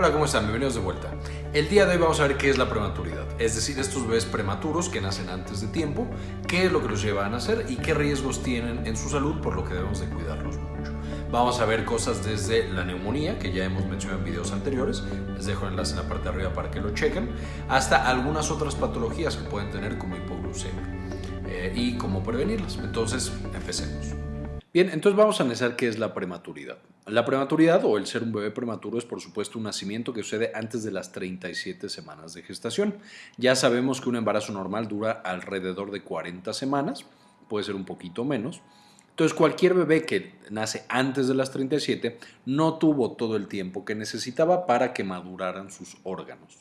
Hola, ¿cómo están? Bienvenidos de vuelta. El día de hoy vamos a ver qué es la prematuridad, es decir, estos bebés prematuros que nacen antes de tiempo, qué es lo que los lleva a nacer y qué riesgos tienen en su salud, por lo que debemos de cuidarlos mucho. Vamos a ver cosas desde la neumonía, que ya hemos mencionado en videos anteriores, les dejo el enlace en la parte de arriba para que lo chequen, hasta algunas otras patologías que pueden tener como hipoglucemia eh, y cómo prevenirlas. Entonces, empecemos. Bien, entonces vamos a analizar qué es la prematuridad. La prematuridad o el ser un bebé prematuro es por supuesto un nacimiento que sucede antes de las 37 semanas de gestación. Ya sabemos que un embarazo normal dura alrededor de 40 semanas, puede ser un poquito menos. Entonces cualquier bebé que nace antes de las 37 no tuvo todo el tiempo que necesitaba para que maduraran sus órganos.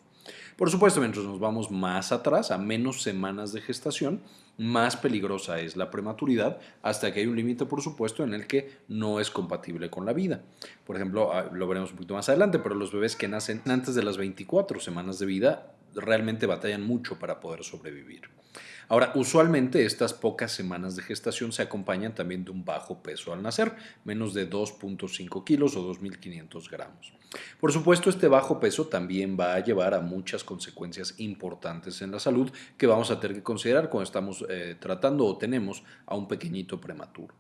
Por supuesto, mientras nos vamos más atrás, a menos semanas de gestación, más peligrosa es la prematuridad, hasta que hay un límite, por supuesto, en el que no es compatible con la vida. Por ejemplo, ah, lo veremos un poquito más adelante, pero los bebés que nacen antes de las 24 semanas de vida realmente batallan mucho para poder sobrevivir. Ahora, usualmente estas pocas semanas de gestación se acompañan también de un bajo peso al nacer, menos de 2.5 kilos o 2.500 gramos. Por supuesto, este bajo peso también va a llevar a muchas consecuencias importantes en la salud que vamos a tener que considerar cuando estamos eh, tratando o tenemos a un pequeñito prematuro.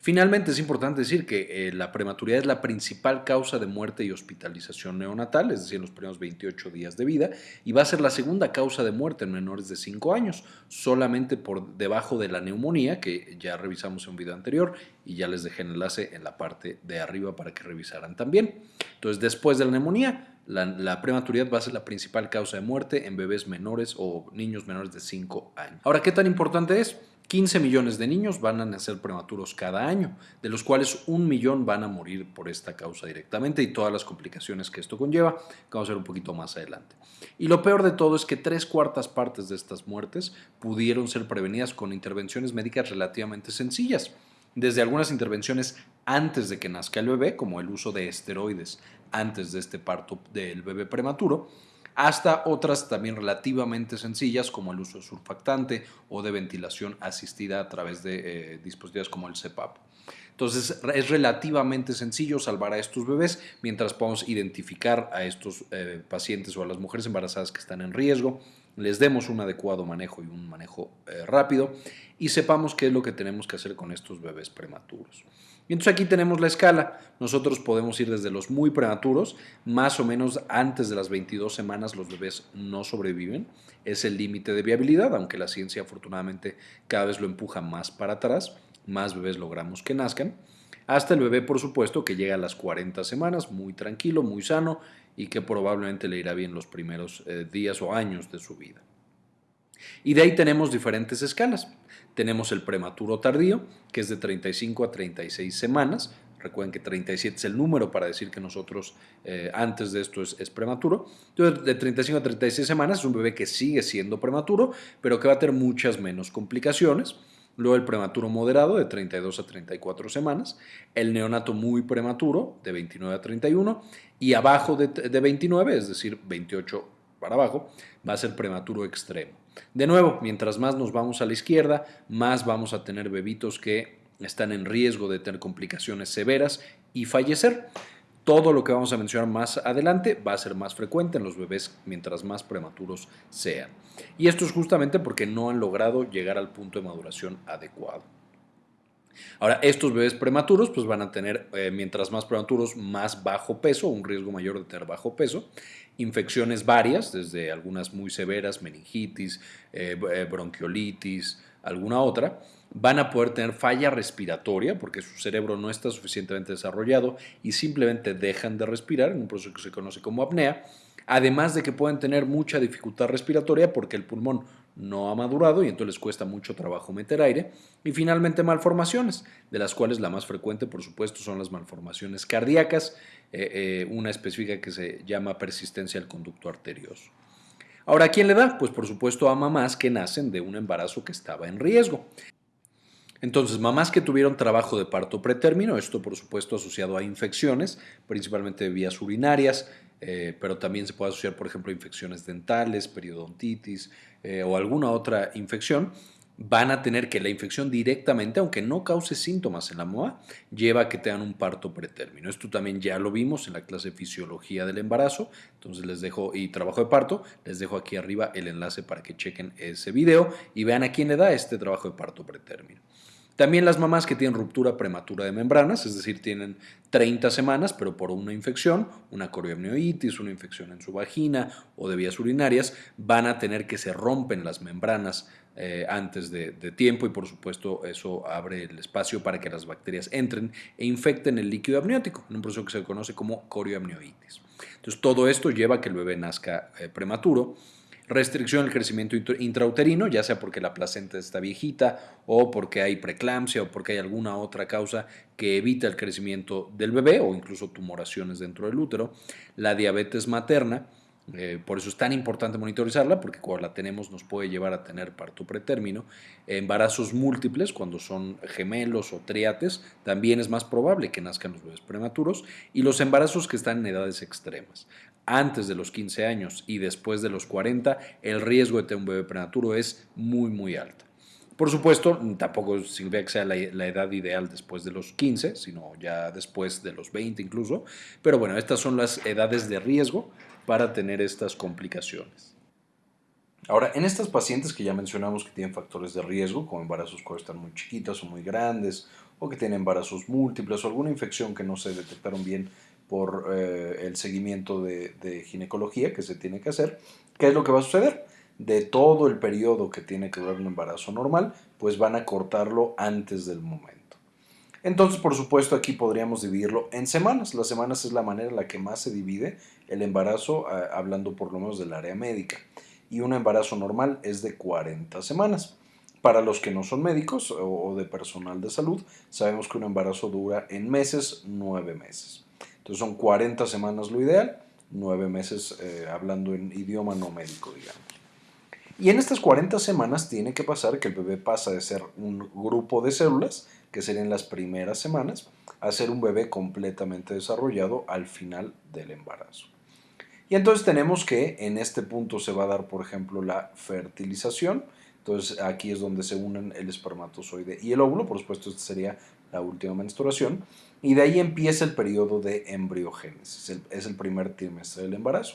Finalmente, es importante decir que eh, la prematuridad es la principal causa de muerte y hospitalización neonatal, es decir, en los primeros 28 días de vida, y va a ser la segunda causa de muerte en menores de 5 años, solamente por debajo de la neumonía, que ya revisamos en un video anterior y ya les dejé el enlace en la parte de arriba para que revisaran también. Entonces, después de la neumonía, la, la, prematuridad va a ser la principal causa de muerte en bebés menores o niños menores de 5 años. Ahora, ¿qué tan importante es? 15 millones de niños van a nacer prematuros cada año, de los cuales un millón van a morir por esta causa directamente y todas las complicaciones que esto conlleva, que vamos a ver un poquito más adelante. Y lo peor de todo es que tres cuartas partes de estas muertes pudieron ser prevenidas con intervenciones médicas relativamente sencillas, desde algunas intervenciones antes de que nazca el bebé, como el uso de esteroides antes de este parto del bebé prematuro, hasta otras también relativamente sencillas como el uso de surfactante o de ventilación asistida a través de eh, dispositivos como el CPAP. Entonces es relativamente sencillo salvar a estos bebés mientras podamos identificar a estos eh, pacientes o a las mujeres embarazadas que están en riesgo, les demos un adecuado manejo y un manejo eh, rápido y sepamos qué es lo que tenemos que hacer con estos bebés prematuros. Y entonces aquí tenemos la escala. Nosotros podemos ir desde los muy prematuros, más o menos antes de las 22 semanas los bebés no sobreviven. Es el límite de viabilidad, aunque la ciencia afortunadamente cada vez lo empuja más para atrás. Más bebés logramos que nazcan. Hasta el bebé, por supuesto, que llega a las 40 semanas, muy tranquilo, muy sano y que probablemente le irá bien los primeros eh, días o años de su vida. Y de ahí tenemos diferentes escalas. Tenemos el prematuro tardío, que es de 35 a 36 semanas. Recuerden que 37 es el número para decir que nosotros eh, antes de esto es, prematuro. Entonces, de 35 a 36 semanas es un bebé que sigue siendo prematuro, pero que va a tener muchas menos complicaciones. Luego el prematuro moderado de 32 a 34 semanas, el neonato muy prematuro de 29 a 31 y abajo de, de 29, es decir, 28 para abajo, va a ser prematuro extremo. De nuevo, mientras más nos vamos a la izquierda, más vamos a tener bebitos que están en riesgo de tener complicaciones severas y fallecer. Todo lo que vamos a mencionar más adelante va a ser más frecuente en los bebés mientras más prematuros sean. Y esto es justamente porque no han logrado llegar al punto de maduración adecuado. Ahora, estos bebés prematuros pues van a tener, eh, mientras más prematuros, más bajo peso, un riesgo mayor de tener bajo peso, infecciones varias, desde algunas muy severas, meningitis, eh, eh, bronquiolitis, alguna otra, van a poder tener falla respiratoria porque su cerebro no está suficientemente desarrollado y simplemente dejan de respirar en un proceso que se conoce como apnea, además de que pueden tener mucha dificultad respiratoria porque el pulmón no ha madurado y entonces les cuesta mucho trabajo meter aire. Y finalmente malformaciones, de las cuales la más frecuente por supuesto son las malformaciones cardíacas, eh, eh, una específica que se llama persistencia al conducto arterioso. Ahora, ¿a quién le da? Pues por supuesto a mamás que nacen de un embarazo que estaba en riesgo. Entonces, mamás que tuvieron trabajo de parto pretérmino, esto por supuesto asociado a infecciones, principalmente de vías urinarias, eh, pero también se puede asociar, por ejemplo, a infecciones dentales, periodontitis eh, o alguna otra infección. van a tener que la infección directamente, aunque no cause síntomas en la MOA, lleva a que tengan un parto pretérmino. Esto también ya lo vimos en la clase de fisiología del embarazo, entonces les dejo, y trabajo de parto, les dejo aquí arriba el enlace para que chequen ese video y vean a quién le da este trabajo de parto pretérmino. También las mamás que tienen ruptura prematura de membranas, es decir, tienen 30 semanas, pero por una infección, una corioamnioitis, una infección en su vagina o de vías urinarias, van a tener que se rompen las membranas eh, antes de, tiempo y por supuesto eso abre el espacio para que las bacterias entren e infecten el líquido amniótico, en un proceso que se conoce como corioamnioitis. Entonces todo esto lleva a que el bebé nazca eh, prematuro restricción al crecimiento intrauterino, ya sea porque la placenta está viejita o porque hay preeclampsia o porque hay alguna otra causa que evita el crecimiento del bebé o incluso tumoraciones dentro del útero, la diabetes materna, eh, por eso es tan importante monitorizarla, porque cuando la tenemos nos puede llevar a tener parto pretérmino. Embarazos múltiples, cuando son gemelos o triates, también es más probable que nazcan los bebés prematuros. Y los embarazos que están en edades extremas antes de los 15 años y después de los 40, el riesgo de tener un bebé prematuro es muy, muy alto. Por supuesto, tampoco significa que sea la, edad ideal después de los 15, sino ya después de los 20 incluso. Pero bueno, estas son las edades de riesgo para tener estas complicaciones. Ahora, en estas pacientes que ya mencionamos que tienen factores de riesgo, como embarazos cuando están muy chiquitas o muy grandes, o que tienen embarazos múltiples o alguna infección que no se detectaron bien por eh, el seguimiento de, ginecología que se tiene que hacer, ¿qué es lo que va a suceder? De todo el periodo que tiene que durar un embarazo normal, pues van a cortarlo antes del momento. Entonces, por supuesto, aquí podríamos dividirlo en semanas. Las semanas es la manera en la que más se divide el embarazo, hablando por lo menos del área médica. Y un embarazo normal es de 40 semanas. Para los que no son médicos o de personal de salud, sabemos que un embarazo dura en meses, 9 meses. Entonces son 40 semanas lo ideal, 9 meses eh, hablando en idioma no médico, digamos. Y en estas 40 semanas tiene que pasar que el bebé pasa de ser un grupo de células, que serían las primeras semanas, a ser un bebé completamente desarrollado al final del embarazo. Y entonces tenemos que en este punto se va a dar, por ejemplo, la fertilización. Entonces aquí es donde se unen el espermatozoide y el óvulo. Por supuesto, esta sería la última menstruación. Y de ahí empieza el periodo de embriogénesis, es el primer trimestre del embarazo.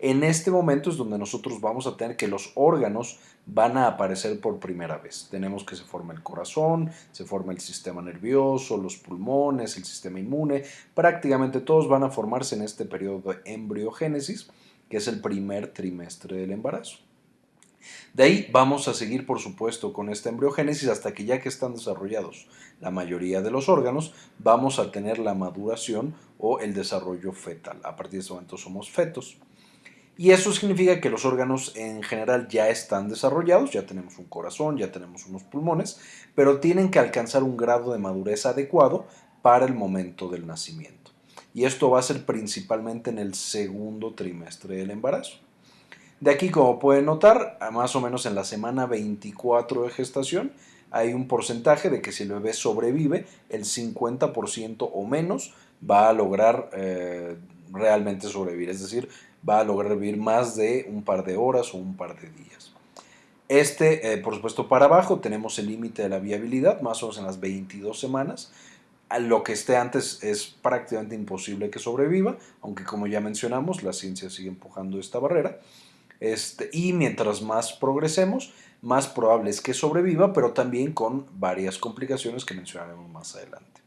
En este momento es donde nosotros vamos a tener que los órganos van a aparecer por primera vez. Tenemos que se forma el corazón, se forma el sistema nervioso, los pulmones, el sistema inmune, prácticamente todos van a formarse en este periodo de embriogénesis, que es el primer trimestre del embarazo. De ahí vamos a seguir, por supuesto, con esta embriogénesis hasta que ya que están desarrollados la mayoría de los órganos, vamos a tener la maduración o el desarrollo fetal. A partir de ese momento somos fetos. Y eso significa que los órganos en general ya están desarrollados, ya tenemos un corazón, ya tenemos unos pulmones, pero tienen que alcanzar un grado de madurez adecuado para el momento del nacimiento. Y esto va a ser principalmente en el segundo trimestre del embarazo. De aquí, como pueden notar, más o menos en la semana 24 de gestación, hay un porcentaje de que si el bebé sobrevive, el 50% o menos va a lograr eh, realmente sobrevivir, es decir, va a lograr vivir más de un par de horas o un par de días. Este, eh, por supuesto, para abajo tenemos el límite de la viabilidad, más o menos en las 22 semanas. Lo que esté antes es prácticamente imposible que sobreviva, aunque como ya mencionamos, la ciencia sigue empujando esta barrera. Este, y mientras más progresemos, más probable es que sobreviva, pero también con varias complicaciones que mencionaremos más adelante.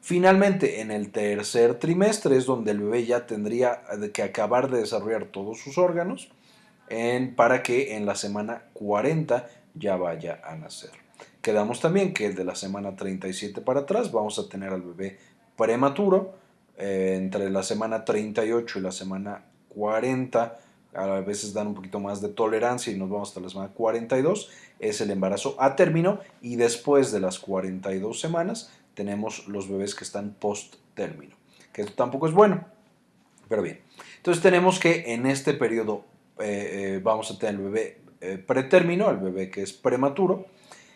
Finalmente, en el tercer trimestre es donde el bebé ya tendría que acabar de desarrollar todos sus órganos para que en la semana 40 ya vaya a nacer. Quedamos también que de la semana 37 para atrás vamos a tener al bebé prematuro. Eh, entre la semana 38 y la semana 40 a veces dan un poquito más de tolerancia y nos vamos hasta la semana 42, es el embarazo a término y después de las 42 semanas tenemos los bebés que están post término, que esto tampoco es bueno, pero bien. Entonces tenemos que en este periodo eh, eh, vamos a tener el bebé eh, pretérmino, el bebé que es prematuro,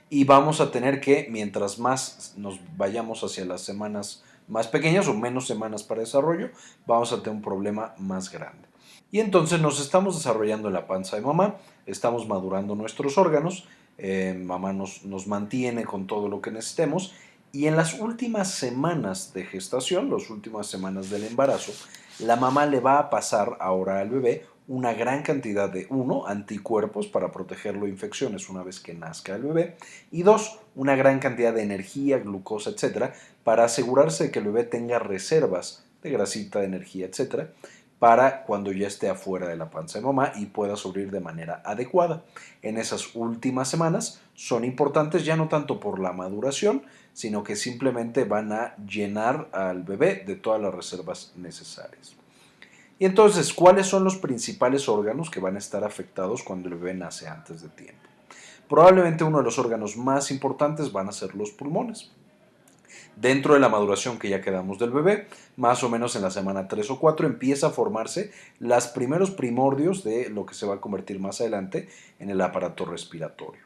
y vamos a tener que mientras más nos vayamos hacia las semanas más pequeñas o menos semanas para desarrollo, vamos a tener un problema más grande. Y entonces nos estamos desarrollando en la panza de mamá, estamos madurando nuestros órganos, eh, mamá nos, nos mantiene con todo lo que necesitemos y en las últimas semanas de gestación, las últimas semanas del embarazo, la mamá le va a pasar ahora al bebé una gran cantidad de, uno, anticuerpos para protegerlo de infecciones una vez que nazca el bebé, y dos, una gran cantidad de energía, glucosa, etcétera, para asegurarse de que el bebé tenga reservas de grasita, de energía, etcétera, para cuando ya esté afuera de la panza de mamá y pueda subir de manera adecuada. En esas últimas semanas son importantes ya no tanto por la maduración, sino que simplemente van a llenar al bebé de todas las reservas necesarias. Y entonces, ¿cuáles son los principales órganos que van a estar afectados cuando el bebé nace antes de tiempo? Probablemente uno de los órganos más importantes van a ser los pulmones. Dentro de la maduración que ya quedamos del bebé, más o menos en la semana 3 o 4 empieza a formarse los primeros primordios de lo que se va a convertir más adelante en el aparato respiratorio.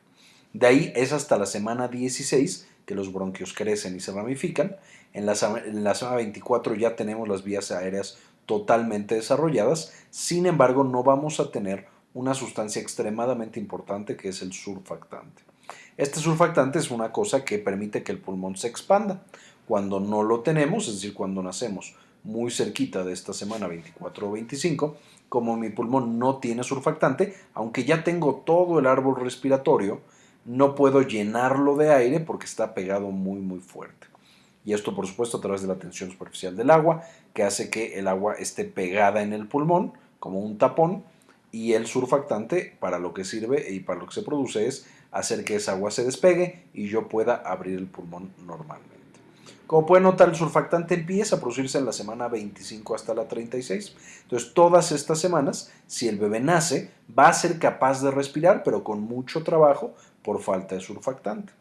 De ahí es hasta la semana 16 que los bronquios crecen y se ramifican. En la, en la semana 24 ya tenemos las vías aéreas totalmente desarrolladas, sin embargo no vamos a tener una sustancia extremadamente importante que es el surfactante. Este surfactante es una cosa que permite que el pulmón se expanda. Cuando no lo tenemos, es decir, cuando nacemos muy cerquita de esta semana 24 o 25, como mi pulmón no tiene surfactante, aunque ya tengo todo el árbol respiratorio, no puedo llenarlo de aire porque está pegado muy muy fuerte y esto por supuesto a través de la tensión superficial del agua, que hace que el agua esté pegada en el pulmón como un tapón y el surfactante para lo que sirve y para lo que se produce es hacer que esa agua se despegue y yo pueda abrir el pulmón normalmente. Como pueden notar, el surfactante empieza a producirse en la semana 25 hasta la 36. Entonces, todas estas semanas, si el bebé nace, va a ser capaz de respirar, pero con mucho trabajo por falta de surfactante.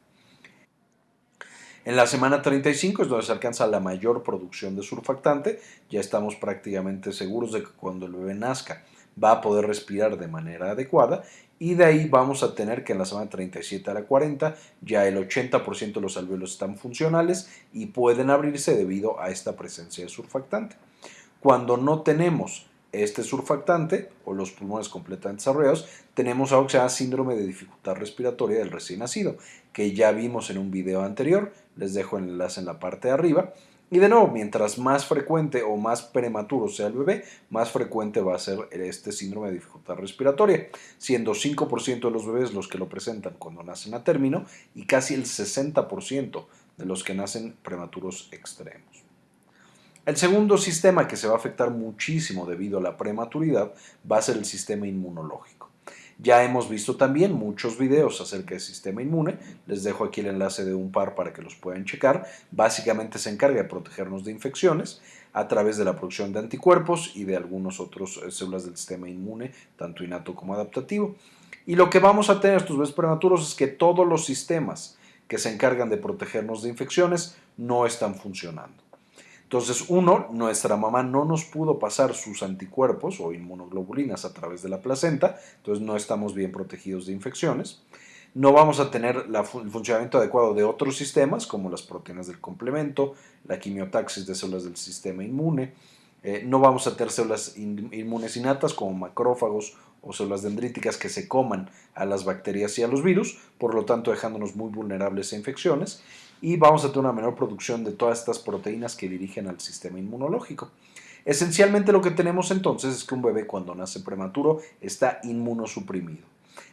En la semana 35 es donde se alcanza la mayor producción de surfactante. Ya estamos prácticamente seguros de que cuando el bebé nazca va a poder respirar de manera adecuada y de ahí vamos a tener que en la semana 37 a la 40 ya el 80% de los alvéolos están funcionales y pueden abrirse debido a esta presencia de surfactante. Cuando no tenemos este surfactante o los pulmones completamente desarrollados, tenemos algo que se llama síndrome de dificultad respiratoria del recién nacido, que ya vimos en un video anterior, les dejo el enlace en la parte de arriba. Y de nuevo, mientras más frecuente o más prematuro sea el bebé, más frecuente va a ser este síndrome de dificultad respiratoria, siendo 5% de los bebés los que lo presentan cuando nacen a término y casi el 60% de los que nacen prematuros extremos. El segundo sistema que se va a afectar muchísimo debido a la prematuridad va a ser el sistema inmunológico. Ya hemos visto también muchos videos acerca del sistema inmune, les dejo aquí el enlace de un par para que los puedan checar. Básicamente se encarga de protegernos de infecciones a través de la producción de anticuerpos y de algunos otros eh, células del sistema inmune, tanto innato como adaptativo. Y lo que vamos a tener estos bebés prematuros es que todos los sistemas que se encargan de protegernos de infecciones no están funcionando. Entonces, uno, nuestra mamá no nos pudo pasar sus anticuerpos o inmunoglobulinas a través de la placenta, entonces no estamos bien protegidos de infecciones. No vamos a tener el funcionamiento adecuado de otros sistemas, como las proteínas del complemento, la quimiotaxis de células del sistema inmune. Eh, no vamos a tener células inmunes innatas como macrófagos o células dendríticas que se coman a las bacterias y a los virus, por lo tanto dejándonos muy vulnerables a infecciones y vamos a tener una menor producción de todas estas proteínas que dirigen al sistema inmunológico. Esencialmente lo que tenemos entonces es que un bebé cuando nace prematuro está inmunosuprimido.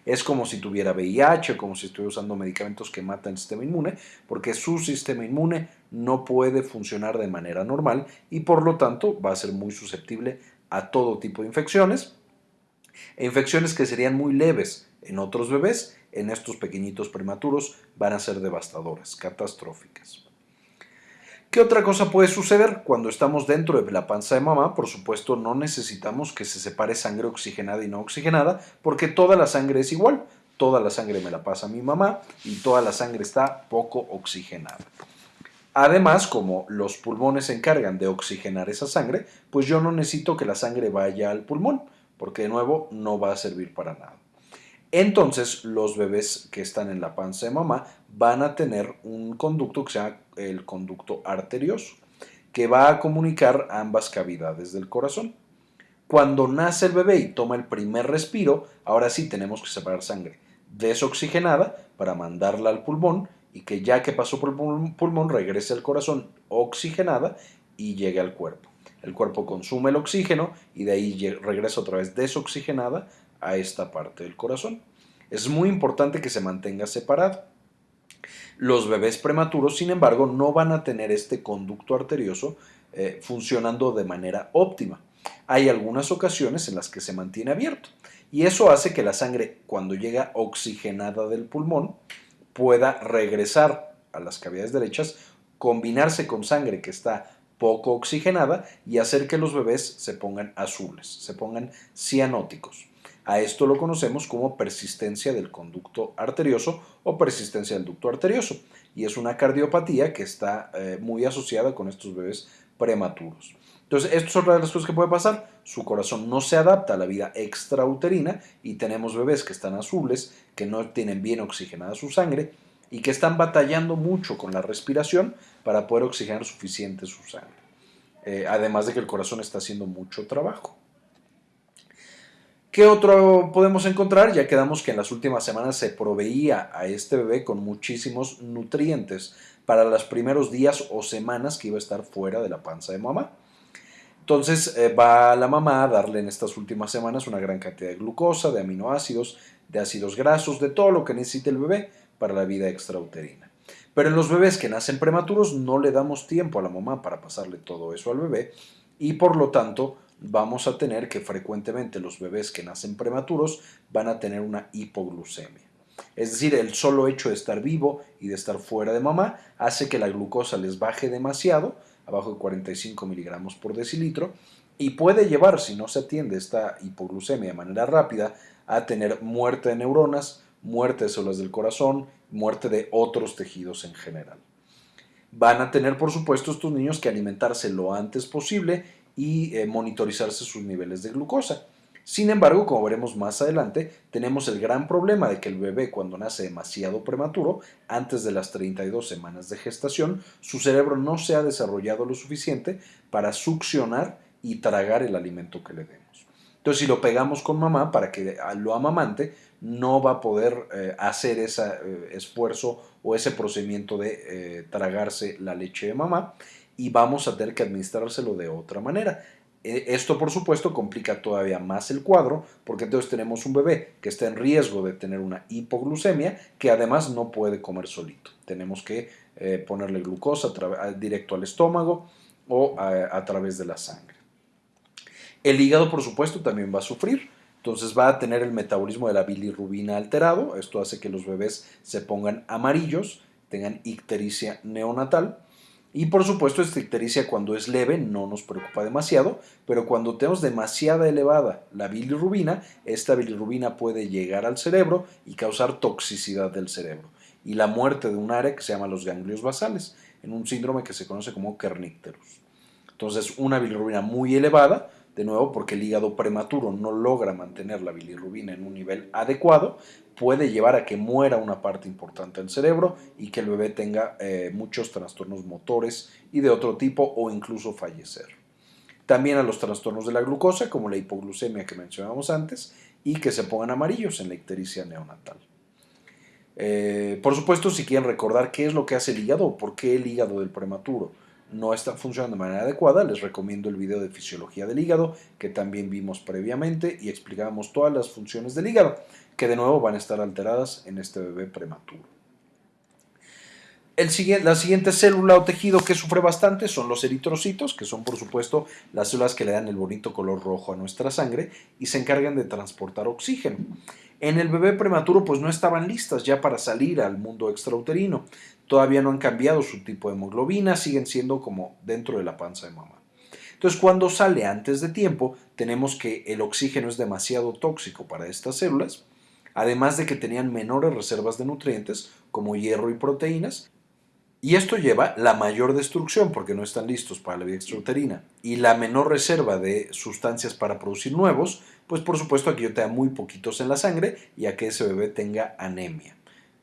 Es como si tuviera VIH o como si estuviera usando medicamentos que matan el sistema inmune, porque su sistema inmune no puede funcionar de manera normal y por lo tanto va a ser muy susceptible a todo tipo de infecciones, e infecciones que serían muy leves en otros bebés en estos pequeñitos prematuros van a ser devastadoras, catastróficas. ¿Qué otra cosa puede suceder? Cuando estamos dentro de la panza de mamá, por supuesto no necesitamos que se separe sangre oxigenada y no oxigenada, porque toda la sangre es igual. Toda la sangre me la pasa mi mamá y toda la sangre está poco oxigenada. Además, como los pulmones se encargan de oxigenar esa sangre, pues yo no necesito que la sangre vaya al pulmón, porque de nuevo no va a servir para nada. Entonces los bebés que están en la panza de mamá van a tener un conducto que se llama el conducto arterioso, que va a comunicar ambas cavidades del corazón. Cuando nace el bebé y toma el primer respiro, ahora sí tenemos que separar sangre desoxigenada para mandarla al pulmón y que ya que pasó por el pulmón regrese al corazón oxigenada y llegue al cuerpo. El cuerpo consume el oxígeno y de ahí regresa otra vez desoxigenada a esta parte del corazón. Es muy importante que se mantenga separado. Los bebés prematuros, sin embargo, no van a tener este conducto arterioso eh, funcionando de manera óptima. Hay algunas ocasiones en las que se mantiene abierto y eso hace que la sangre, cuando llega oxigenada del pulmón, pueda regresar a las cavidades derechas, combinarse con sangre que está poco oxigenada y hacer que los bebés se pongan azules, se pongan cianóticos. A esto lo conocemos como persistencia del conducto arterioso o persistencia del ducto arterioso y es una cardiopatía que está eh, muy asociada con estos bebés prematuros. Entonces, esto es otra de las cosas que puede pasar. Su corazón no se adapta a la vida extrauterina y tenemos bebés que están azules, que no tienen bien oxigenada su sangre y que están batallando mucho con la respiración para poder oxigenar suficiente su sangre. Eh, además de que el corazón está haciendo mucho trabajo. ¿Qué otro podemos encontrar? Ya quedamos que en las últimas semanas se proveía a este bebé con muchísimos nutrientes para los primeros días o semanas que iba a estar fuera de la panza de mamá. Entonces eh, va la mamá a darle en estas últimas semanas una gran cantidad de glucosa, de aminoácidos, de ácidos grasos, de todo lo que necesita el bebé para la vida extrauterina. Pero en los bebés que nacen prematuros no le damos tiempo a la mamá para pasarle todo eso al bebé y por lo tanto vamos a tener que frecuentemente los bebés que nacen prematuros van a tener una hipoglucemia. Es decir, el solo hecho de estar vivo y de estar fuera de mamá hace que la glucosa les baje demasiado, abajo de 45 miligramos por decilitro, y puede llevar, si no se atiende esta hipoglucemia de manera rápida, a tener muerte de neuronas, muerte de células del corazón, muerte de otros tejidos en general. Van a tener, por supuesto, estos niños que alimentarse lo antes posible y eh, monitorizarse sus niveles de glucosa. Sin embargo, como veremos más adelante, tenemos el gran problema de que el bebé cuando nace demasiado prematuro, antes de las 32 semanas de gestación, su cerebro no se ha desarrollado lo suficiente para succionar y tragar el alimento que le demos. Entonces, si lo pegamos con mamá para que lo amamante, no va a poder eh, hacer ese eh, esfuerzo o ese procedimiento de tragarse la leche de mamá y vamos a tener que administrárselo de otra manera. E, esto, por supuesto, complica todavía más el cuadro, porque entonces tenemos un bebé que está en riesgo de tener una hipoglucemia, que además no puede comer solito. Tenemos que eh, ponerle glucosa directo al estómago o a, través de la sangre. El hígado, por supuesto, también va a sufrir. Entonces va a tener el metabolismo de la bilirrubina alterado. Esto hace que los bebés se pongan amarillos, tengan ictericia neonatal y por supuesto, esta ictericia cuando es leve no nos preocupa demasiado, pero cuando tenemos demasiada elevada la bilirrubina, esta bilirrubina puede llegar al cerebro y causar toxicidad del cerebro y la muerte de un área que se llama los ganglios basales, en un síndrome que se conoce como kernicterus. Entonces, una bilirrubina muy elevada de nuevo porque el hígado prematuro no logra mantener la bilirrubina en un nivel adecuado, puede llevar a que muera una parte importante del cerebro y que el bebé tenga eh, muchos trastornos motores y de otro tipo o incluso fallecer. También a los trastornos de la glucosa, como la hipoglucemia que mencionamos antes, y que se pongan amarillos en la ictericia neonatal. Eh, por supuesto, si quieren recordar qué es lo que hace el hígado o por qué el hígado del prematuro no está funcionando de manera adecuada, les recomiendo el video de fisiología del hígado que también vimos previamente y explicábamos todas las funciones del hígado, que de nuevo van a estar alteradas en este bebé prematuro. La siguiente célula o tejido que sufre bastante son los eritrocitos, que son por supuesto las células que le dan el bonito color rojo a nuestra sangre y se encargan de transportar oxígeno. En el bebé prematuro pues no estaban listas ya para salir al mundo extrauterino todavía no han cambiado su tipo de hemoglobina, siguen siendo como dentro de la panza de mamá. Entonces, cuando sale antes de tiempo, tenemos que el oxígeno es demasiado tóxico para estas células, además de que tenían menores reservas de nutrientes como hierro y proteínas, y esto lleva la mayor destrucción porque no están listos para la vida extrauterina y la menor reserva de sustancias para producir nuevos, pues por supuesto aquí yo te da muy poquitos en la sangre y a que ese bebé tenga anemia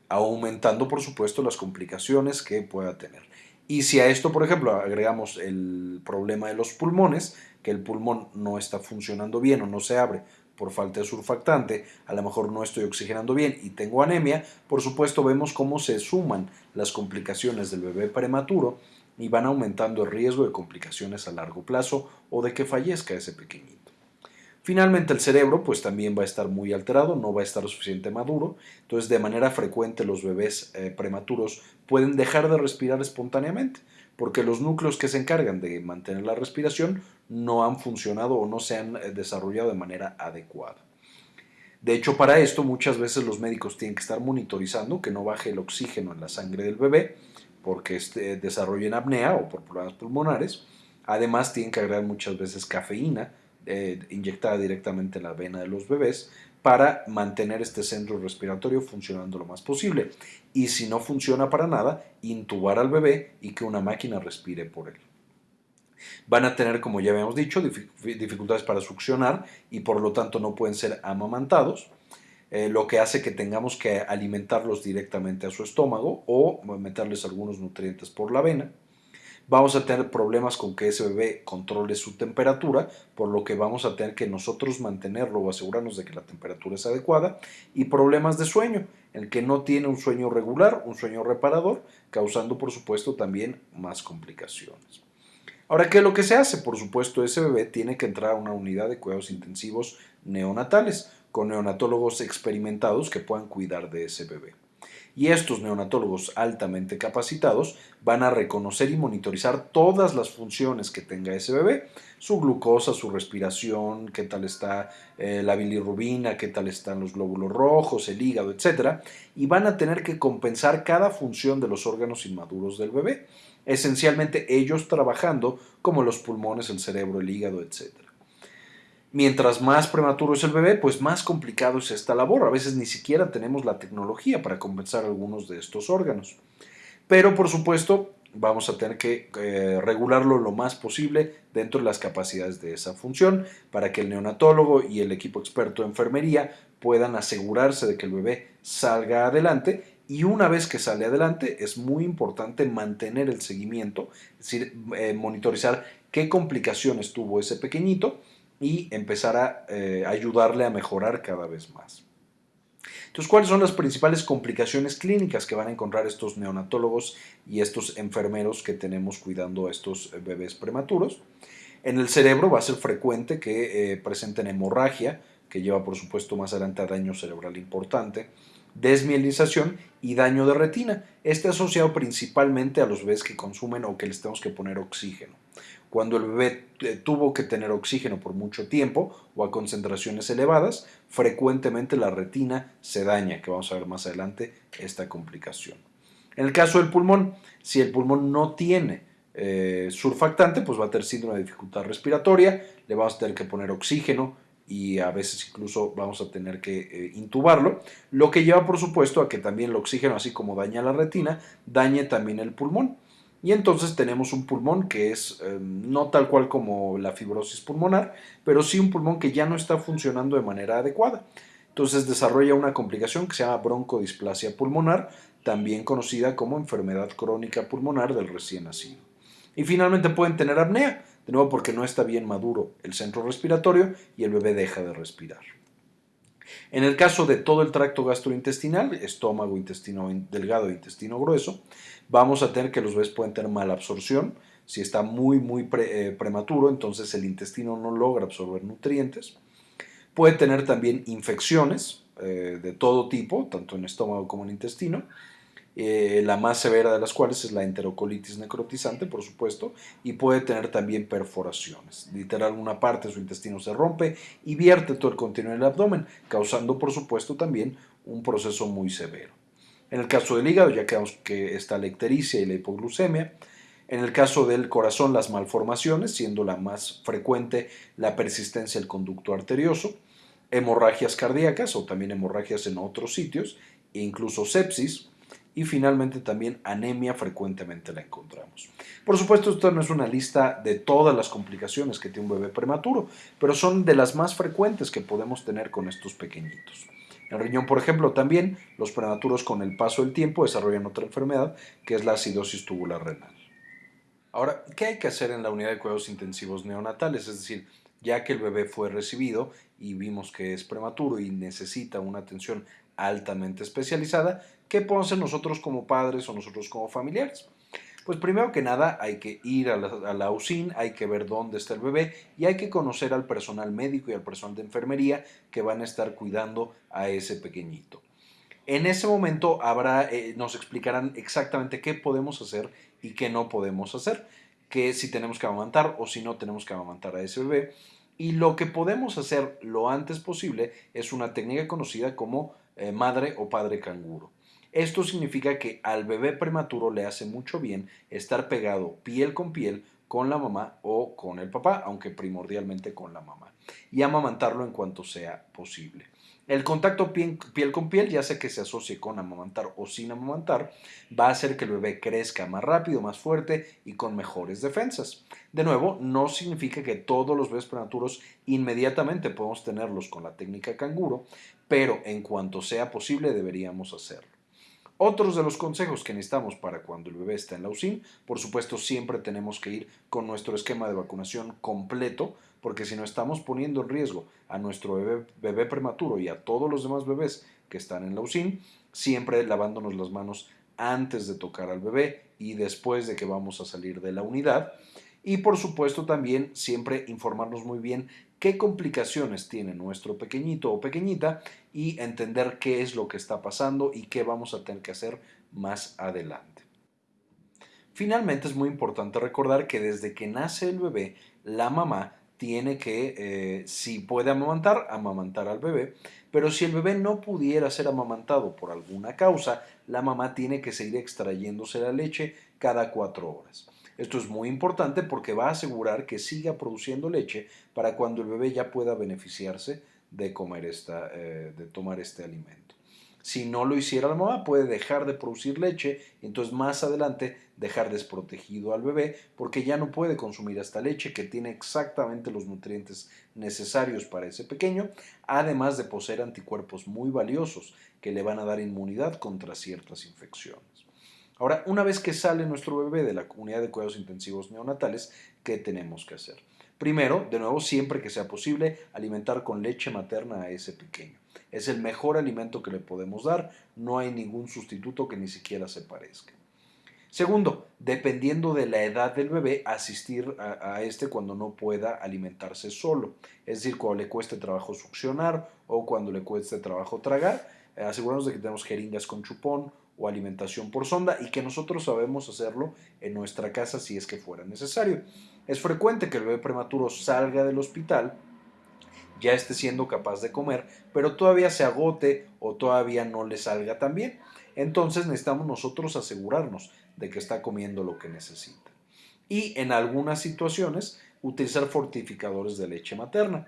aumentando por supuesto las complicaciones que pueda tener. Y si a esto, por ejemplo, agregamos el problema de los pulmones, que el pulmón no está funcionando bien o no se abre por falta de surfactante, a lo mejor no estoy oxigenando bien y tengo anemia, por supuesto vemos cómo se suman las complicaciones del bebé prematuro y van aumentando el riesgo de complicaciones a largo plazo o de que fallezca ese pequeñito. Finalmente el cerebro pues también va a estar muy alterado, no va a estar suficiente maduro, entonces de manera frecuente los bebés eh, prematuros pueden dejar de respirar espontáneamente porque los núcleos que se encargan de mantener la respiración no han funcionado o no se han eh, desarrollado de manera adecuada. De hecho, para esto muchas veces los médicos tienen que estar monitorizando que no baje el oxígeno en la sangre del bebé porque este, desarrollen apnea o por problemas pulmonares. Además, tienen que agregar muchas veces cafeína eh, inyectada directamente en la vena de los bebés para mantener este centro respiratorio funcionando lo más posible. Y si no funciona para nada, intubar al bebé y que una máquina respire por él. Van a tener, como ya habíamos dicho, dificultades para succionar y por lo tanto no pueden ser amamantados, eh, lo que hace que tengamos que alimentarlos directamente a su estómago o meterles algunos nutrientes por la vena vamos a tener problemas con que ese bebé controle su temperatura, por lo que vamos a tener que nosotros mantenerlo o asegurarnos de que la temperatura es adecuada, y problemas de sueño, el que no tiene un sueño regular, un sueño reparador, causando por supuesto también más complicaciones. Ahora, ¿qué es lo que se hace? Por supuesto, ese bebé tiene que entrar a una unidad de cuidados intensivos neonatales, con neonatólogos experimentados que puedan cuidar de ese bebé y estos neonatólogos altamente capacitados van a reconocer y monitorizar todas las funciones que tenga ese bebé, su glucosa, su respiración, qué tal está eh, la bilirrubina, qué tal están los glóbulos rojos, el hígado, etc. Y van a tener que compensar cada función de los órganos inmaduros del bebé, esencialmente ellos trabajando como los pulmones, el cerebro, el hígado, etcétera. Mientras más prematuro es el bebé, pues más complicado es esta labor. A veces ni siquiera tenemos la tecnología para compensar algunos de estos órganos. Pero por supuesto, vamos a tener que eh, regularlo lo más posible dentro de las capacidades de esa función para que el neonatólogo y el equipo experto de enfermería puedan asegurarse de que el bebé salga adelante y una vez que sale adelante es muy importante mantener el seguimiento, es decir, eh, monitorizar qué complicaciones tuvo ese pequeñito y empezar a eh, ayudarle a mejorar cada vez más. Entonces, ¿cuáles son las principales complicaciones clínicas que van a encontrar estos neonatólogos y estos enfermeros que tenemos cuidando a estos eh, bebés prematuros? En el cerebro va a ser frecuente que eh, presenten hemorragia, que lleva por supuesto más adelante a daño cerebral importante, desmielización y daño de retina. Este asociado principalmente a los bebés que consumen o que les tenemos que poner oxígeno cuando el bebé tuvo que tener oxígeno por mucho tiempo o a concentraciones elevadas, frecuentemente la retina se daña, que vamos a ver más adelante esta complicación. En el caso del pulmón, si el pulmón no tiene eh, surfactante, pues va a tener síndrome de dificultad respiratoria, le vamos a tener que poner oxígeno y a veces incluso vamos a tener que eh, intubarlo, lo que lleva por supuesto a que también el oxígeno, así como daña la retina, dañe también el pulmón. Y entonces tenemos un pulmón que es em, no tal cual como la fibrosis pulmonar, pero sí un pulmón que ya no está funcionando de manera adecuada. Entonces desarrolla una complicación que se llama broncodisplasia pulmonar, también conocida como enfermedad crónica pulmonar del recién nacido. Y finalmente pueden tener apnea, de nuevo porque no está bien maduro el centro respiratorio y el bebé deja de respirar. En el caso de todo el tracto gastrointestinal, estómago, intestino delgado e intestino grueso, vamos a tener que los bebés pueden tener mala absorción. Si está muy, muy eh, prematuro, entonces el intestino no logra absorber nutrientes. Puede tener también infecciones eh, de todo tipo, tanto en estómago como en intestino. Eh, la más severa de las cuales es la enterocolitis necrotizante, por supuesto, y puede tener también perforaciones. Literal, una parte de su intestino se rompe y vierte todo el contenido del abdomen, causando, por supuesto, también un proceso muy severo. En el caso del hígado, ya quedamos que está la ictericia y la hipoglucemia. En el caso del corazón, las malformaciones, siendo la más frecuente la persistencia del conducto arterioso, hemorragias cardíacas o también hemorragias en otros sitios, e incluso sepsis, y finalmente también anemia frecuentemente la encontramos. Por supuesto, esto no es una lista de todas las complicaciones que tiene un bebé prematuro, pero son de las más frecuentes que podemos tener con estos pequeñitos. El riñón, por ejemplo, también los prematuros con el paso del tiempo desarrollan otra enfermedad que es la acidosis tubular renal. Ahora, ¿qué hay que hacer en la unidad de cuidados intensivos neonatales? Es decir, ya que el bebé fue recibido y vimos que es prematuro y necesita una atención altamente especializada, ¿qué podemos hacer nosotros como padres o nosotros como familiares? Pues primero que nada hay que ir a la, USIN, hay que ver dónde está el bebé y hay que conocer al personal médico y al personal de enfermería que van a estar cuidando a ese pequeñito. En ese momento habrá, eh, nos explicarán exactamente qué podemos hacer y qué no podemos hacer, que si tenemos que amamantar o si no tenemos que amamantar a ese bebé. Y lo que podemos hacer lo antes posible es una técnica conocida como eh, madre o padre canguro. Esto significa que al bebé prematuro le hace mucho bien estar pegado piel con piel con la mamá o con el papá, aunque primordialmente con la mamá, y amamantarlo en cuanto sea posible. El contacto piel, con piel, ya sea que se asocie con amamantar o sin amamantar, va a hacer que el bebé crezca más rápido, más fuerte y con mejores defensas. De nuevo, no significa que todos los bebés prematuros inmediatamente podemos tenerlos con la técnica canguro, pero en cuanto sea posible deberíamos hacerlo. Otros de los consejos que necesitamos para cuando el bebé está en la UCIN, por supuesto siempre tenemos que ir con nuestro esquema de vacunación completo, porque si no estamos poniendo en riesgo a nuestro bebé, prematuro y a todos los demás bebés que están en la UCIN, siempre lavándonos las manos antes de tocar al bebé y después de que vamos a salir de la unidad. Y por supuesto también siempre informarnos muy bien qué complicaciones tiene nuestro pequeñito o pequeñita y entender qué es lo que está pasando y qué vamos a tener que hacer más adelante. Finalmente es muy importante recordar que desde que nace el bebé, la mamá tiene que, eh, si puede amamantar, amamantar al bebé, pero si el bebé no pudiera ser amamantado por alguna causa, la mamá tiene que seguir extrayéndose la leche cada cuatro horas. Esto es muy importante porque va a asegurar que siga produciendo leche para cuando el bebé ya pueda beneficiarse de, comer esta, eh, de tomar este alimento. Si no lo hiciera la mamá, puede dejar de producir leche y entonces más adelante dejar desprotegido al bebé porque ya no puede consumir esta leche que tiene exactamente los nutrientes necesarios para ese pequeño, además de poseer anticuerpos muy valiosos que le van a dar inmunidad contra ciertas infecciones. Ahora, una vez que sale nuestro bebé de la unidad de cuidados intensivos neonatales, ¿qué tenemos que hacer? Primero, de nuevo, siempre que sea posible, alimentar con leche materna a ese pequeño. Es el mejor alimento que le podemos dar, no hay ningún sustituto que ni siquiera se parezca. Segundo, dependiendo de la edad del bebé, asistir a, a, este cuando no pueda alimentarse solo, es decir, cuando le cueste trabajo succionar o cuando le cueste trabajo tragar, asegurarnos de que tenemos jeringas con chupón o alimentación por sonda y que nosotros sabemos hacerlo en nuestra casa si es que fuera necesario. Es frecuente que el bebé prematuro salga del hospital, ya esté siendo capaz de comer, pero todavía se agote o todavía no le salga tan bien. Entonces necesitamos nosotros asegurarnos de que está comiendo lo que necesita. Y en algunas situaciones utilizar fortificadores de leche materna.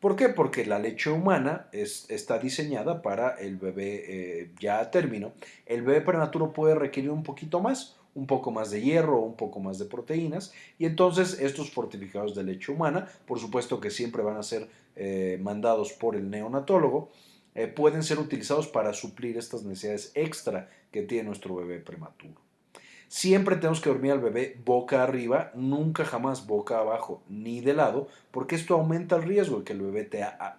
¿Por qué? Porque la leche humana está diseñada para el bebé eh, ya a término. El bebé prematuro puede requerir un poquito más, un poco más de hierro, un poco más de proteínas, y entonces estos fortificados de leche humana, por supuesto que siempre van a ser eh, mandados por el neonatólogo, eh, pueden ser utilizados para suplir estas necesidades extra que tiene nuestro bebé prematuro. Siempre tenemos que dormir al bebé boca arriba, nunca jamás boca abajo ni de lado, porque esto aumenta el riesgo de que el bebé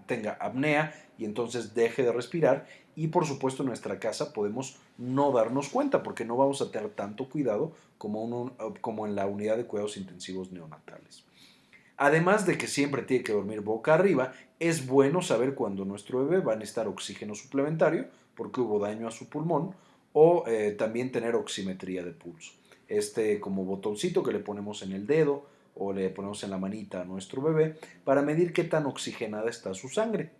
tenga apnea y entonces deje de respirar. Y por supuesto en nuestra casa podemos no darnos cuenta porque no vamos a tener tanto cuidado como, como en la unidad de cuidados intensivos neonatales. Además de que siempre tiene que dormir boca arriba, es bueno saber cuando nuestro bebé va a necesitar oxígeno suplementario porque hubo daño a su pulmón o eh, también tener oximetría de pulso. Este como botoncito que le ponemos en el dedo o le ponemos en la manita a nuestro bebé para medir qué tan oxigenada está su sangre.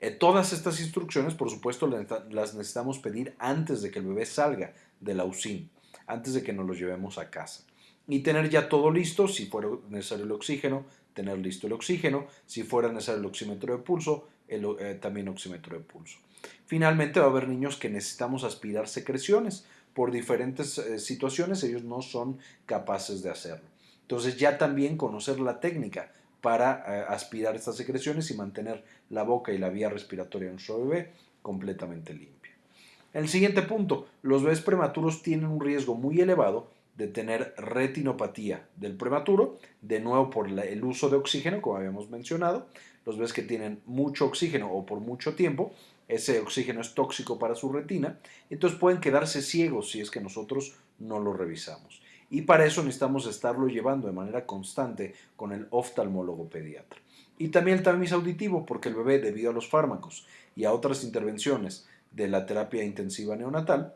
Eh, todas estas instrucciones, por supuesto, las necesitamos pedir antes de que el bebé salga de la UCIN, antes de que nos lo llevemos a casa. Y tener ya todo listo, si fuera necesario el oxígeno, tener listo el oxígeno, si fuera necesario el oxímetro de pulso, eh, también oxímetro de pulso. Finalmente va a haber niños que necesitamos aspirar secreciones. Por diferentes eh, situaciones ellos no son capaces de hacerlo. Entonces ya también conocer la técnica para eh, aspirar estas secreciones y mantener la boca y la vía respiratoria de nuestro bebé completamente limpia. El siguiente punto, los bebés prematuros tienen un riesgo muy elevado de tener retinopatía del prematuro, de nuevo por el uso de oxígeno, como habíamos mencionado. Los bebés que tienen mucho oxígeno o por mucho tiempo, ese oxígeno es tóxico para su retina, entonces pueden quedarse ciegos si es que nosotros no lo revisamos. Y para eso necesitamos estarlo llevando de manera constante con el oftalmólogo pediatra. Y también el tamiz auditivo, porque el bebé, debido a los fármacos y a otras intervenciones de la terapia intensiva neonatal,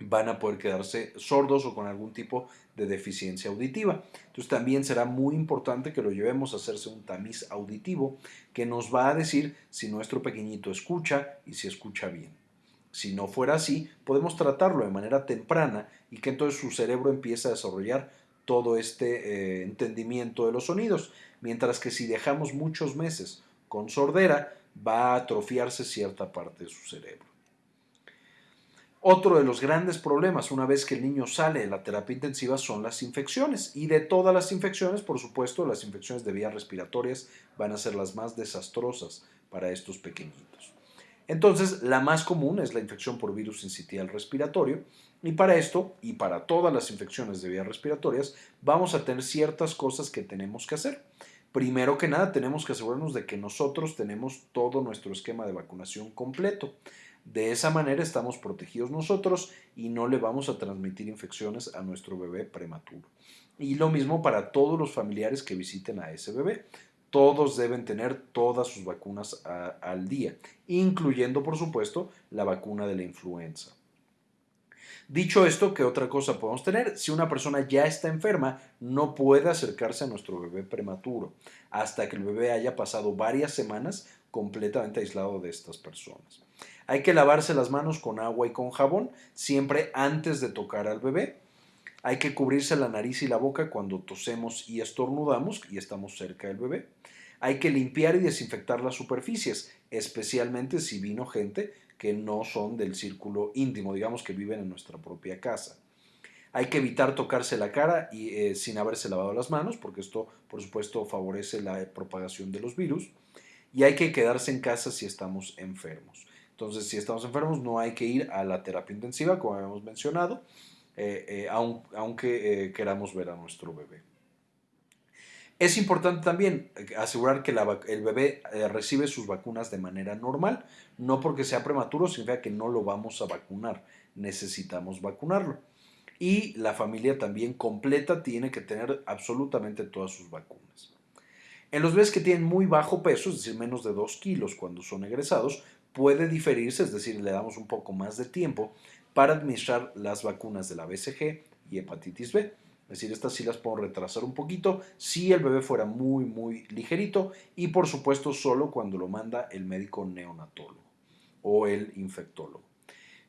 van a poder quedarse sordos o con algún tipo de deficiencia auditiva. Entonces también será muy importante que lo llevemos a hacerse un tamiz auditivo que nos va a decir si nuestro pequeñito escucha y si escucha bien. Si no fuera así, podemos tratarlo de manera temprana y que entonces su cerebro empiece a desarrollar todo este eh, entendimiento de los sonidos, mientras que si dejamos muchos meses con sordera, va a atrofiarse cierta parte de su cerebro. Otro de los grandes problemas una vez que el niño sale de la terapia intensiva son las infecciones. Y de todas las infecciones, por supuesto, las infecciones de vías respiratorias van a ser las más desastrosas para estos pequeñitos. Entonces, la más común es la infección por virus sincitial respiratorio y para esto y para todas las infecciones de vías respiratorias vamos a tener ciertas cosas que tenemos que hacer. Primero que nada, tenemos que asegurarnos de que nosotros tenemos todo nuestro esquema de vacunación completo. De esa manera estamos protegidos nosotros y no le vamos a transmitir infecciones a nuestro bebé prematuro. Y lo mismo para todos los familiares que visiten a ese bebé todos deben tener todas sus vacunas al día, incluyendo por supuesto la vacuna de la influenza. Dicho esto, ¿qué otra cosa podemos tener? Si una persona ya está enferma, no puede acercarse a nuestro bebé prematuro hasta que el bebé haya pasado varias semanas completamente aislado de estas personas. Hay que lavarse las manos con agua y con jabón siempre antes de tocar al bebé. Hay que cubrirse la nariz y la boca cuando tosemos y estornudamos y estamos cerca del bebé. Hay que limpiar y desinfectar las superficies, especialmente si vino gente que no son del círculo íntimo, digamos que viven en nuestra propia casa. Hay que evitar tocarse la cara y, eh, sin haberse lavado las manos, porque esto, por supuesto, favorece la propagación de los virus. Y hay que quedarse en casa si estamos enfermos. Entonces, si estamos enfermos, no hay que ir a la terapia intensiva, como habíamos mencionado. Eh, eh, aunque eh, queramos ver a nuestro bebé. Es importante también asegurar que el bebé recibe sus vacunas de manera normal, no porque sea prematuro significa que no lo vamos a vacunar, necesitamos vacunarlo. Y la familia también completa tiene que tener absolutamente todas sus vacunas. En los bebés que tienen muy bajo peso, es decir, menos de 2 kilos cuando son egresados, puede diferirse, es decir, le damos un poco más de tiempo para administrar las vacunas de la BCG y hepatitis B. Es decir, estas sí las puedo retrasar un poquito si el bebé fuera muy, muy ligerito y por supuesto solo cuando lo manda el médico neonatólogo o el infectólogo.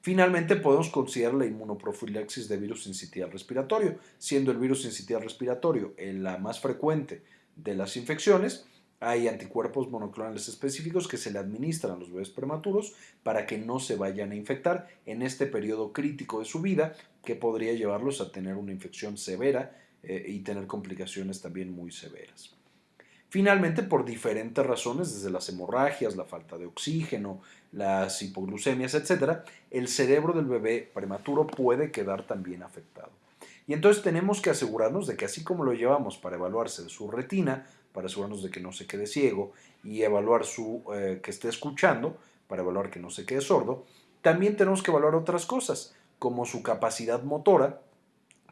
Finalmente, podemos considerar la inmunoprofilaxis de virus sincitial respiratorio, siendo el virus sincitial respiratorio la más frecuente de las infecciones hay anticuerpos monoclonales específicos que se le administran a los bebés prematuros para que no se vayan a infectar en este periodo crítico de su vida que podría llevarlos a tener una infección severa eh, y tener complicaciones también muy severas. Finalmente, por diferentes razones, desde las hemorragias, la falta de oxígeno, las hipoglucemias, etc., el cerebro del bebé prematuro puede quedar también afectado. Y entonces tenemos que asegurarnos de que así como lo llevamos para evaluarse de su retina, para asegurarnos de que no se quede ciego y evaluar su eh, que esté escuchando para evaluar que no se quede sordo. También tenemos que evaluar otras cosas, como su capacidad motora,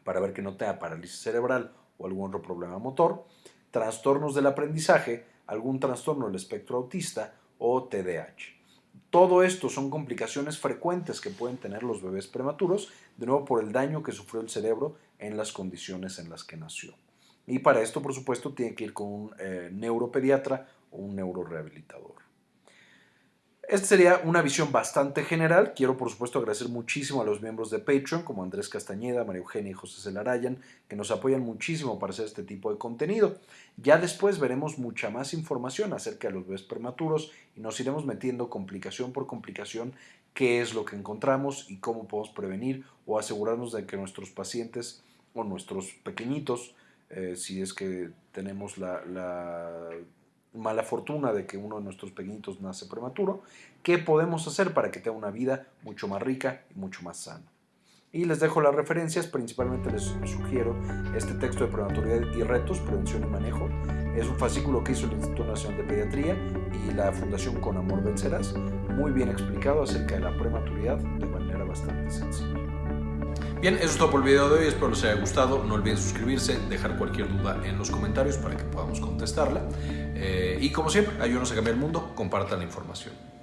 para ver que no tenga parálisis cerebral o algún otro problema motor, trastornos del aprendizaje, algún trastorno del espectro autista o TDAH. Todo esto son complicaciones frecuentes que pueden tener los bebés prematuros, de nuevo por el daño que sufrió el cerebro en las condiciones en las que nació. Y para esto, por supuesto, tiene que ir con un eh, neuropediatra o un neurorehabilitador. Esta sería una visión bastante general. Quiero, por supuesto, agradecer muchísimo a los miembros de Patreon, como Andrés Castañeda, María Eugenia y José Celarayan, que nos apoyan muchísimo para hacer este tipo de contenido. Ya después veremos mucha más información acerca de los bebés prematuros y nos iremos metiendo complicación por complicación qué es lo que encontramos y cómo podemos prevenir o asegurarnos de que nuestros pacientes o nuestros pequeñitos eh, si es que tenemos la, mala fortuna de que uno de nuestros pequeñitos nace prematuro, ¿qué podemos hacer para que tenga una vida mucho más rica y mucho más sana? Y les dejo las referencias, principalmente les sugiero este texto de prematuridad y retos, prevención y manejo. Es un fascículo que hizo el Instituto Nacional de Pediatría y la Fundación Con Amor Vencerás, muy bien explicado acerca de la prematuridad de manera bastante sencilla. Bien, eso es todo por el video de hoy, espero les haya gustado. No olviden suscribirse, dejar cualquier duda en los comentarios para que podamos contestarla. Eh, y como siempre, ayúdenos a cambiar el mundo, compartan la información.